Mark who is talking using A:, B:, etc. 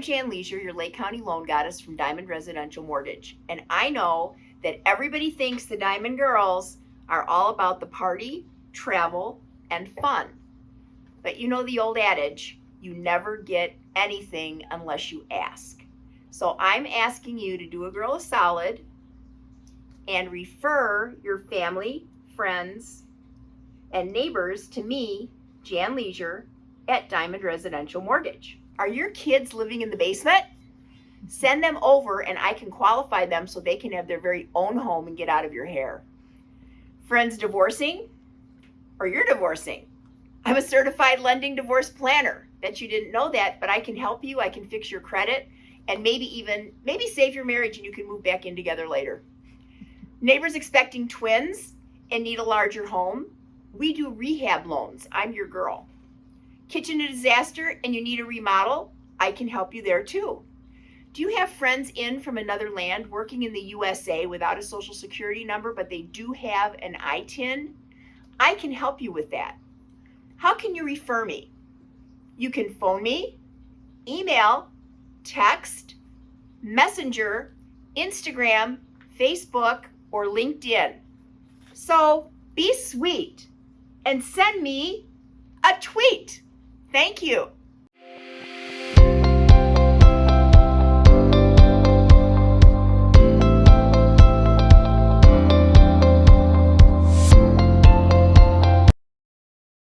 A: Jan Leisure, your Lake County loan goddess from Diamond Residential Mortgage. And I know that everybody thinks the Diamond Girls are all about the party, travel, and fun. But you know the old adage you never get anything unless you ask. So I'm asking you to do a girl a solid and refer your family, friends, and neighbors to me, Jan Leisure, at Diamond Residential Mortgage. Are your kids living in the basement? Send them over and I can qualify them so they can have their very own home and get out of your hair. Friends divorcing? Or you're divorcing? I'm a certified lending divorce planner. Bet you didn't know that, but I can help you. I can fix your credit and maybe even maybe save your marriage and you can move back in together later. Neighbors expecting twins and need a larger home? We do rehab loans. I'm your girl. Kitchen a disaster and you need a remodel? I can help you there too. Do you have friends in from another land working in the USA without a social security number, but they do have an ITIN? I can help you with that. How can you refer me? You can phone me, email, text, messenger, Instagram, Facebook, or LinkedIn. So be sweet and send me a tweet. Thank you.